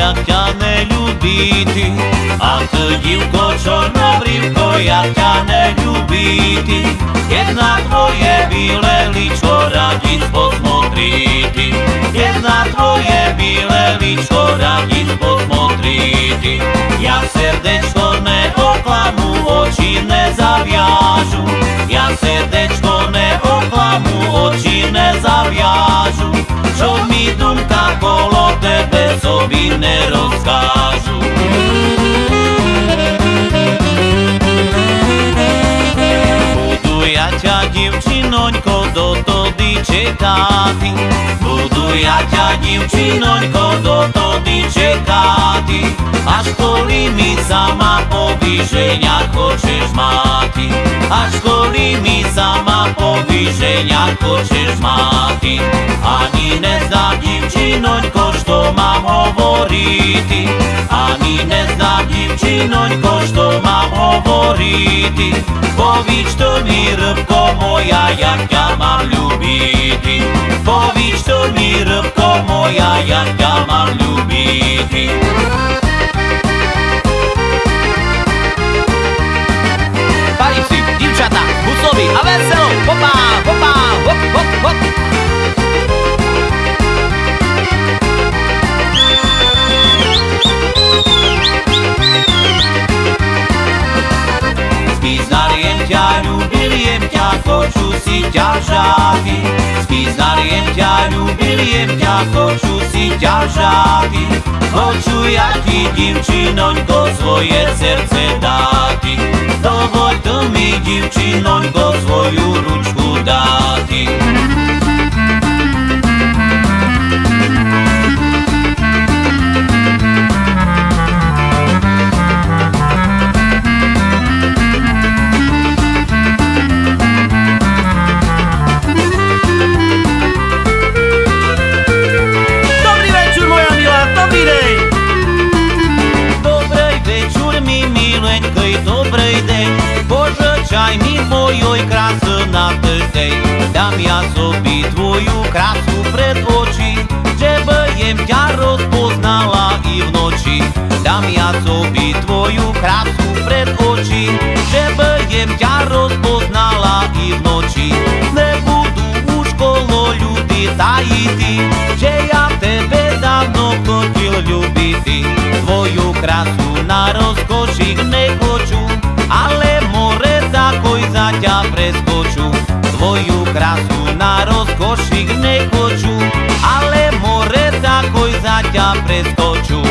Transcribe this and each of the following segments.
як тя не любити, а ти, дівко, чорнобрівко, як тя не любити, Jedna tvoje vyleli, čo radíš pod modrý Jedna tvoje vyleli, čo radíš pod modrý Ja srdečko neoklamu, oči nezaviažu. Ja srdečko neoklamu, oči nezaviažu. Буду я тя, дівчинонько, до тоді чекати, буду я тя, дівчинонько, до тоді чекати, аж коли мій сама повіження хочеш мати, аж коли мій сама повіження хочеш мати, ані не зна дівчинонько, що мам hovoriti, ani ne znam djevčinoljko što mam hovoriti. Pović to mi rybko moja, jak ja mam ljubiti. Pović to mi rybko moja, jak ja mam ljubiti. dariem ťa, ľúbiliem ťa, koču si ťa žáky. Spíznariem ťa, ľúbiliem ťa, koču si ťa žáky. Koču, ja ti divčinoňko svoje srdce dáti. Dovoľ mi divčinoňko svoju ručku dáti. Пожичай мій мojoj краси на день. Дам я собі твою красу пред очі, щоб їм тя розпознала і вночі. Дам я собі твою красу пред очі, щоб їм тя розпознала і вночі. Не буду у школу люди таїти, що я тебе давно хотів любити. Твою красу на розкоші не košík nekoču, ale more takoj za ťa preskoču.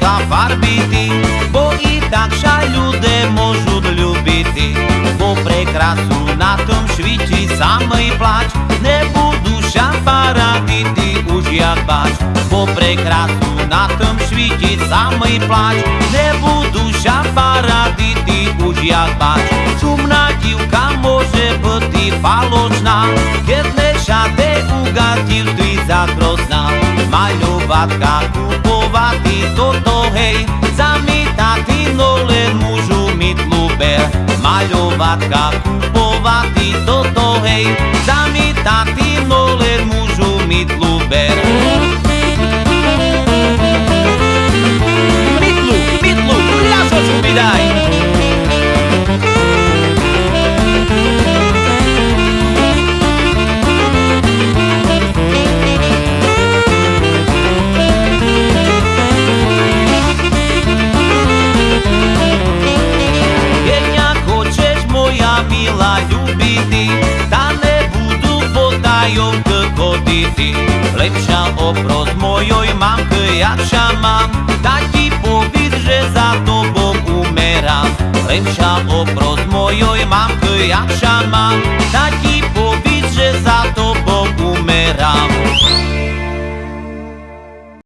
свої річка фарбити, бо і так жаль люди можуть любити, бо прекрасу на том світі самий плач, не буду ща парадити уж як бач, бо прекрасу на том світі самий плач, не буду ща парадити уж як бач, шумна дівка може бути палочна, єдне шаде у гадівстві загрозна, малюватка купувати hej, zamítati nolem můžu mít luber, maľovatka, kupovať toto hej, zamítati majovcă cotiti Lepša oproz mojoj mamcă jakša mam Tati povir, že za tobom umeram Lepša oproz mojoj mamcă jakša mam Tati